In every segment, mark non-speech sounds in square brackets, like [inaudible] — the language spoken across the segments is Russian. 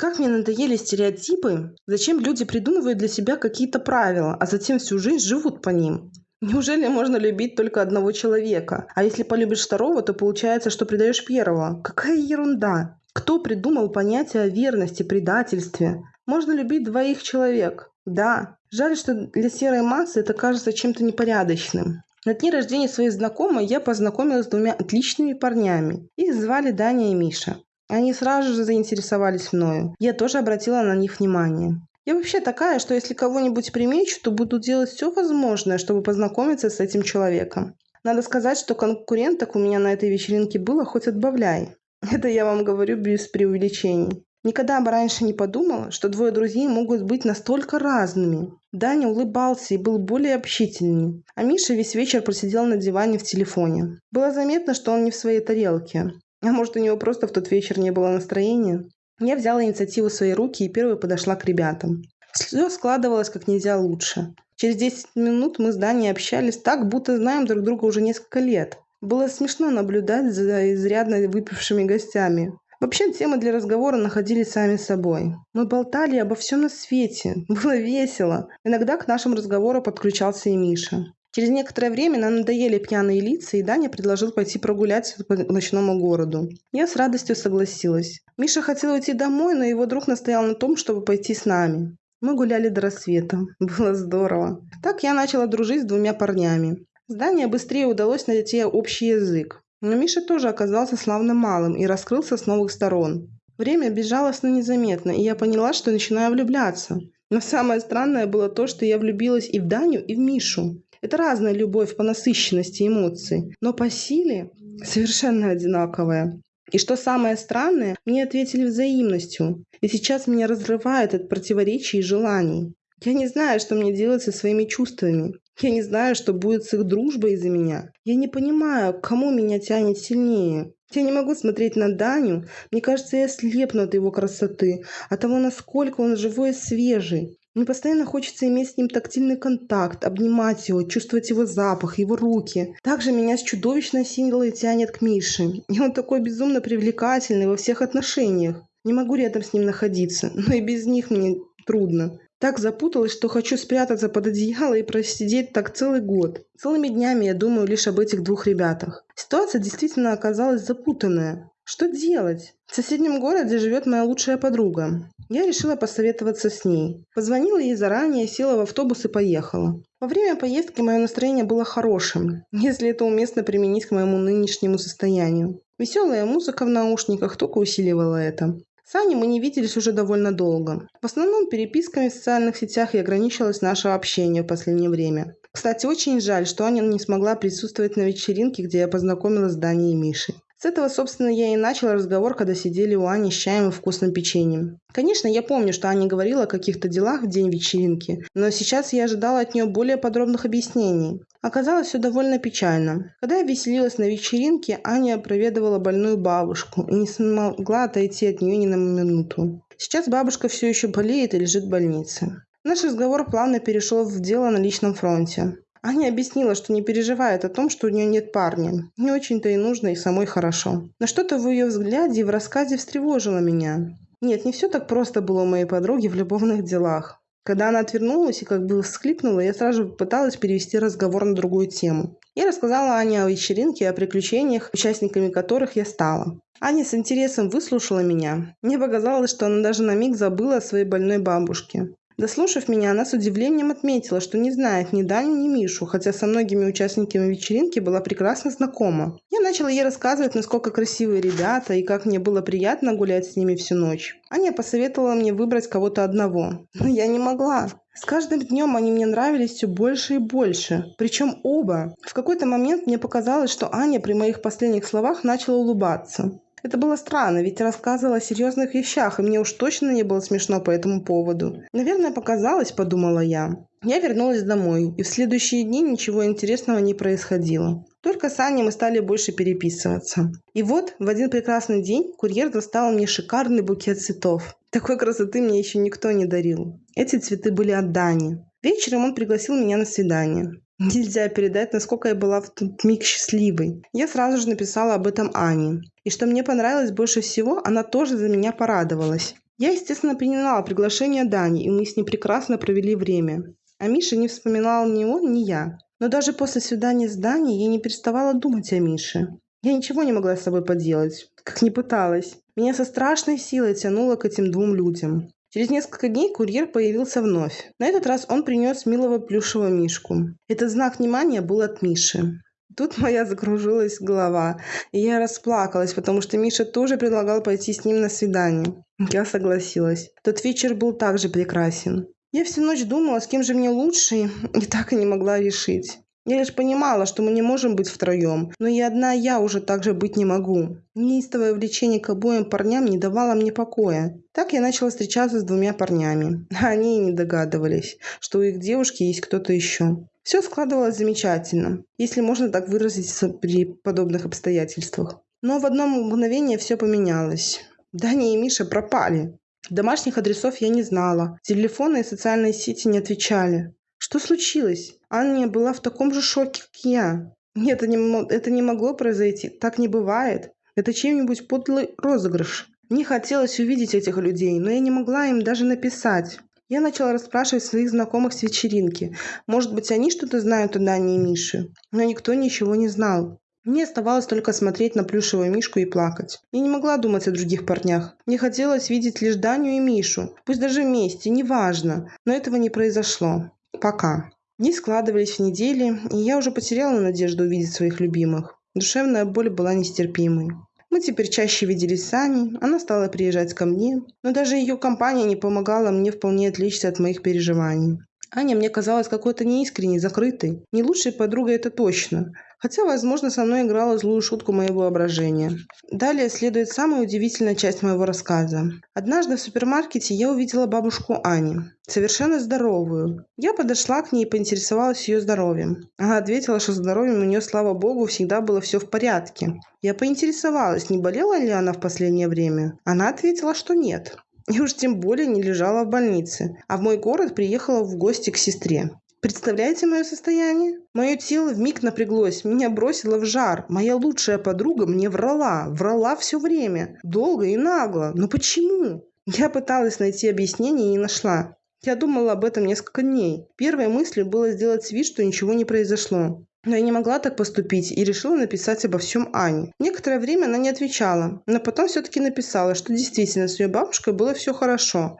Как мне надоели стереотипы, зачем люди придумывают для себя какие-то правила, а затем всю жизнь живут по ним. Неужели можно любить только одного человека? А если полюбишь второго, то получается, что предаешь первого. Какая ерунда! Кто придумал понятие о верности, предательстве? Можно любить двоих человек. Да. Жаль, что для серой массы это кажется чем-то непорядочным. На дне рождения своей знакомой я познакомилась с двумя отличными парнями. Их звали Даня и Миша. Они сразу же заинтересовались мною. Я тоже обратила на них внимание. Я вообще такая, что если кого-нибудь примечу, то буду делать все возможное, чтобы познакомиться с этим человеком. Надо сказать, что конкуренток у меня на этой вечеринке было хоть отбавляй. [laughs] Это я вам говорю без преувеличений. Никогда бы раньше не подумала, что двое друзей могут быть настолько разными. Даня улыбался и был более общительней, а Миша весь вечер просидел на диване в телефоне. Было заметно, что он не в своей тарелке. А может, у него просто в тот вечер не было настроения? Я взяла инициативу в свои руки и первой подошла к ребятам. Все складывалось как нельзя лучше. Через 10 минут мы с Даней общались так, будто знаем друг друга уже несколько лет. Было смешно наблюдать за изрядно выпившими гостями. Вообще, темы для разговора находились сами собой. Мы болтали обо всем на свете. Было весело. Иногда к нашему разговору подключался и Миша. Через некоторое время нам надоели пьяные лица, и Даня предложил пойти прогуляться по ночному городу. Я с радостью согласилась. Миша хотел уйти домой, но его друг настоял на том, чтобы пойти с нами. Мы гуляли до рассвета. [laughs] Было здорово. Так я начала дружить с двумя парнями. С Даней быстрее удалось найти общий язык. Но Миша тоже оказался славным малым и раскрылся с новых сторон. Время безжалостно незаметно, и я поняла, что начинаю влюбляться. Но самое странное было то, что я влюбилась и в Даню, и в Мишу. Это разная любовь по насыщенности эмоций, но по силе совершенно одинаковая. И что самое странное, мне ответили взаимностью. И сейчас меня разрывает от противоречий и желаний. Я не знаю, что мне делать со своими чувствами. Я не знаю, что будет с их дружбой из-за меня. Я не понимаю, к кому меня тянет сильнее. Я не могу смотреть на Даню. Мне кажется, я слепну от его красоты, от того, насколько он живой и свежий. Мне постоянно хочется иметь с ним тактильный контакт, обнимать его, чувствовать его запах, его руки. Также меня с чудовищной силой тянет к Мише. И он такой безумно привлекательный во всех отношениях. Не могу рядом с ним находиться, [laughs] но и без них мне трудно. Так запуталась, что хочу спрятаться под одеяло и просидеть так целый год. Целыми днями я думаю лишь об этих двух ребятах. Ситуация действительно оказалась запутанная. Что делать? В соседнем городе живет моя лучшая подруга. Я решила посоветоваться с ней. Позвонила ей заранее, села в автобус и поехала. Во время поездки мое настроение было хорошим, [laughs] если это уместно применить к моему нынешнему состоянию. Веселая музыка в наушниках только усиливала это. С Аней мы не виделись уже довольно долго. В основном переписками в социальных сетях и ограничилось наше общение в последнее время. Кстати, очень жаль, что Аня не смогла присутствовать на вечеринке, где я познакомилась с Даней и Мишей. С этого, собственно, я и начала разговор, когда сидели у Ани с чаем и вкусным печеньем. Конечно, я помню, что Аня говорила о каких-то делах в день вечеринки, но сейчас я ожидала от нее более подробных объяснений. Оказалось все довольно печально. Когда я веселилась на вечеринке, Аня проведывала больную бабушку и не смогла отойти от нее ни на минуту. Сейчас бабушка все еще болеет и лежит в больнице. Наш разговор плавно перешел в дело на личном фронте. Аня объяснила, что не переживает о том, что у нее нет парня. Не очень-то и нужно, и самой хорошо. Но что-то в ее взгляде и в рассказе встревожило меня. Нет, не все так просто было у моей подруги в любовных делах. Когда она отвернулась и как бы всхлипнула, я сразу пыталась перевести разговор на другую тему. Я рассказала Ане о вечеринке и о приключениях, участниками которых я стала. Аня с интересом выслушала меня. Мне показалось, что она даже на миг забыла о своей больной бабушке. Дослушав меня, она с удивлением отметила, что не знает ни Даню, ни Мишу, хотя со многими участниками вечеринки была прекрасно знакома. Я начала ей рассказывать, насколько красивые ребята и как мне было приятно гулять с ними всю ночь. Аня посоветовала мне выбрать кого-то одного. Но я не могла. С каждым днем они мне нравились все больше и больше. Причем оба. В какой-то момент мне показалось, что Аня при моих последних словах начала улыбаться. Это было странно, ведь рассказывала о серьезных вещах, и мне уж точно не было смешно по этому поводу. Наверное, показалось, подумала я. Я вернулась домой, и в следующие дни ничего интересного не происходило. Только с Аней мы стали больше переписываться. И вот в один прекрасный день курьер достал мне шикарный букет цветов. Такой красоты мне еще никто не дарил. Эти цветы были от Дани. Вечером он пригласил меня на свидание. Нельзя передать, насколько я была в тот миг счастливой. Я сразу же написала об этом Ане. И что мне понравилось больше всего, она тоже за меня порадовалась. Я, естественно, приняла приглашение Дани, и мы с ней прекрасно провели время. А Миша не вспоминал ни он, ни я. Но даже после свидания с Даней я не переставала думать о Мише. Я ничего не могла с собой поделать, как не пыталась. Меня со страшной силой тянуло к этим двум людям. Через несколько дней курьер появился вновь. На этот раз он принес милого плюшевого мишку. Этот знак внимания был от Миши. Тут моя закружилась голова, и я расплакалась, потому что Миша тоже предлагал пойти с ним на свидание. Я согласилась. Тот вечер был также прекрасен. Я всю ночь думала, с кем же мне лучше, и так и не могла решить. Я лишь понимала, что мы не можем быть втроем, но и одна я уже так же быть не могу. Неистовое влечение к обоим парням не давало мне покоя. Так я начала встречаться с двумя парнями. [laughs] Они и не догадывались, что у их девушки есть кто-то еще. Все складывалось замечательно, если можно так выразиться при подобных обстоятельствах. Но в одно мгновение все поменялось. Даня и Миша пропали. Домашних адресов я не знала. Телефоны и социальные сети не отвечали. Что случилось? Аня была в таком же шоке, как я. Нет, это не, это не могло произойти. Так не бывает. Это чем-нибудь подлый розыгрыш. Мне хотелось увидеть этих людей, но я не могла им даже написать. Я начала расспрашивать своих знакомых с вечеринки. Может быть, они что-то знают о Дане и Мише. Но никто ничего не знал. Мне оставалось только смотреть на плюшевую мишку и плакать. Я не могла думать о других парнях. Мне хотелось видеть лишь Даню и Мишу. Пусть даже вместе, неважно. Но этого не произошло. Пока. Дни складывались в недели, и я уже потеряла надежду увидеть своих любимых. Душевная боль была нестерпимой. Мы теперь чаще виделись с Аней, она стала приезжать ко мне, но даже ее компания не помогала мне вполне отвлечься от моих переживаний. Аня мне казалась какой-то неискренней, закрытой. Не лучшей подругой это точно. Хотя, возможно, со мной играла злую шутку моего воображения. Далее следует самая удивительная часть моего рассказа. Однажды в супермаркете я увидела бабушку Ани, совершенно здоровую. Я подошла к ней и поинтересовалась ее здоровьем. Она ответила, что здоровьем у нее, слава богу, всегда было все в порядке. Я поинтересовалась, не болела ли она в последнее время. Она ответила, что нет. И уж тем более не лежала в больнице, а в мой город приехала в гости к сестре. Представляете мое состояние? Мое тело вмиг напряглось, меня бросило в жар. Моя лучшая подруга мне врала, врала все время, долго и нагло. Но почему? Я пыталась найти объяснение и не нашла. Я думала об этом несколько дней. Первой мыслью было сделать вид, что ничего не произошло. Но я не могла так поступить и решила написать обо всем Ане. Некоторое время она не отвечала, но потом все-таки написала, что действительно с ее бабушкой было все хорошо.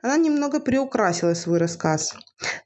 Она немного приукрасила свой рассказ.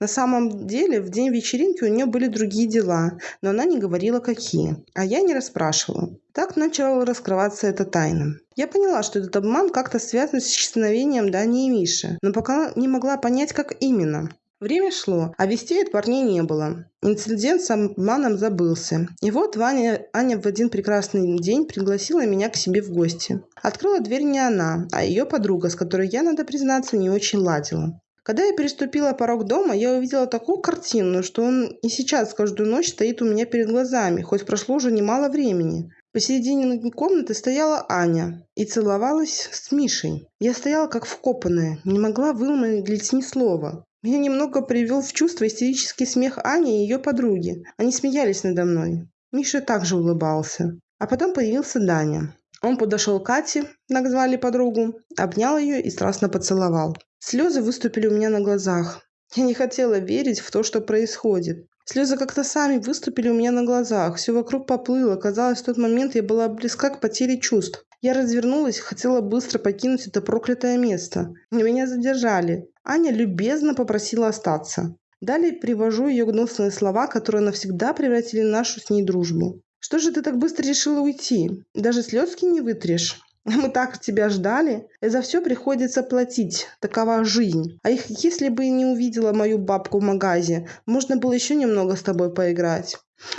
На самом деле, в день вечеринки у нее были другие дела, но она не говорила какие, а я не расспрашивала. Так начала раскрываться эта тайна. Я поняла, что этот обман как-то связан с исчезновением Дани и Миши, но пока не могла понять, как именно. Время шло, а вестей от парней не было. Инцидент с обманом забылся. И вот Ваня, Аня в один прекрасный день пригласила меня к себе в гости. Открыла дверь не она, а ее подруга, с которой я, надо признаться, не очень ладила. Когда я переступила порог дома, я увидела такую картину, что он и сейчас каждую ночь стоит у меня перед глазами, хоть прошло уже немало времени. Посередине комнаты стояла Аня и целовалась с Мишей. Я стояла как вкопанная, не могла вымолвить ни слова. Меня немного привел в чувство истерический смех Ани и ее подруги. Они смеялись надо мной. Миша также улыбался. А потом появился Даня. Он подошел к Кате, так звали подругу, обнял ее и страстно поцеловал. Слезы выступили у меня на глазах. Я не хотела верить в то, что происходит. Слезы как-то сами выступили у меня на глазах. Все вокруг поплыло. Казалось, в тот момент я была близка к потере чувств. Я развернулась, хотела быстро покинуть это проклятое место. Но меня задержали. Аня любезно попросила остаться. Далее привожу ее гнусные слова, которые навсегда превратили нашу с ней дружбу. «Что же ты так быстро решила уйти? Даже слезки не вытрешь?» [laughs] Мы так тебя ждали. И за все приходится платить. Такова жизнь. А их, если бы не увидела мою бабку в магазе, можно было еще немного с тобой поиграть.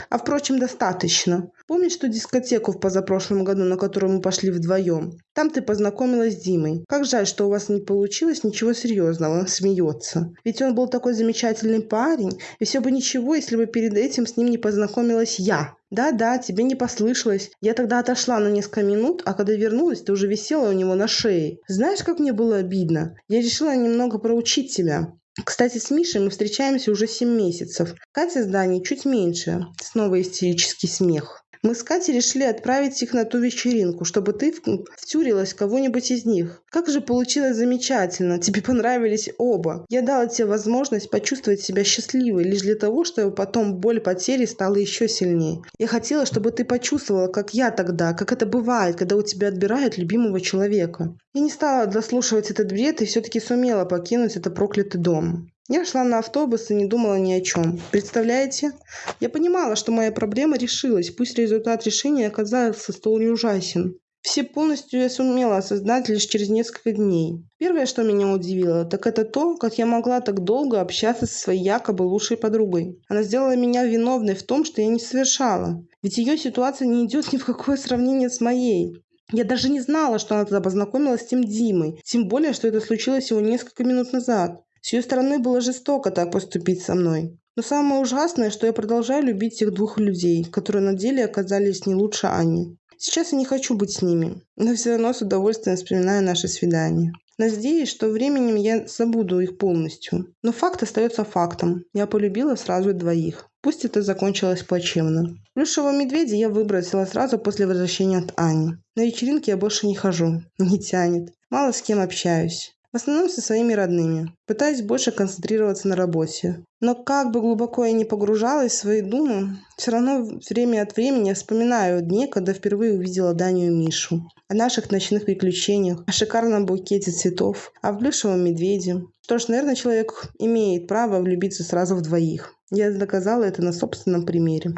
А впрочем, достаточно. Помнишь ту дискотеку в позапрошлом году, на которую мы пошли вдвоем? Там ты познакомилась с Димой. Как жаль, что у вас не получилось ничего серьезного. Он смеется. Ведь он был такой замечательный парень. И все бы ничего, если бы перед этим с ним не познакомилась я. Да-да, тебе не послышалось. Я тогда отошла на несколько минут, а когда вернулась, ты уже висела у него на шее. Знаешь, как мне было обидно? Я решила немного проучить тебя. Кстати, с Мишей мы встречаемся уже 7 месяцев. Катя с Даней чуть меньше. Снова истерический смех. Мы с Катей решили отправить их на ту вечеринку, чтобы ты втюрилась в кого-нибудь из них. Как же получилось замечательно. Тебе понравились оба. Я дала тебе возможность почувствовать себя счастливой лишь для того, чтобы потом боль потери стала еще сильнее. Я хотела, чтобы ты почувствовала, как я тогда, как это бывает, когда у тебя отбирают любимого человека. Я не стала дослушивать этот бред и все-таки сумела покинуть этот проклятый дом. Я шла на автобус и не думала ни о чем. Представляете? Я понимала, что моя проблема решилась, пусть результат решения оказался столь ужасен. Все полностью я сумела осознать лишь через несколько дней. Первое, что меня удивило, так это то, как я могла так долго общаться со своей якобы лучшей подругой. Она сделала меня виновной в том, что я не совершала. Ведь ее ситуация не идет ни в какое сравнение с моей. Я даже не знала, что она тогда познакомилась с тем Димой. Тем более, что это случилось всего несколько минут назад. С ее стороны было жестоко так поступить со мной. Но самое ужасное, что я продолжаю любить тех двух людей, которые на деле оказались не лучше Ани. Сейчас я не хочу быть с ними, но все равно с удовольствием вспоминаю наше свидание. Надеюсь, что временем я забуду их полностью. Но факт остается фактом. Я полюбила сразу двоих. Пусть это закончилось плачевно. Плюшевого медведя я выбросила сразу после возвращения от Ани. На вечеринке я больше не хожу. [laughs] Не тянет. Мало с кем общаюсь. В основном со своими родными. Пытаюсь больше концентрироваться на работе. Но как бы глубоко я не погружалась в свои думы, все равно время от времени вспоминаю дни, когда впервые увидела Даню и Мишу. О наших ночных приключениях, о шикарном букете цветов, о плюшевом медведе. Что ж, наверное, человек имеет право влюбиться сразу в двоих. Я доказала это на собственном примере.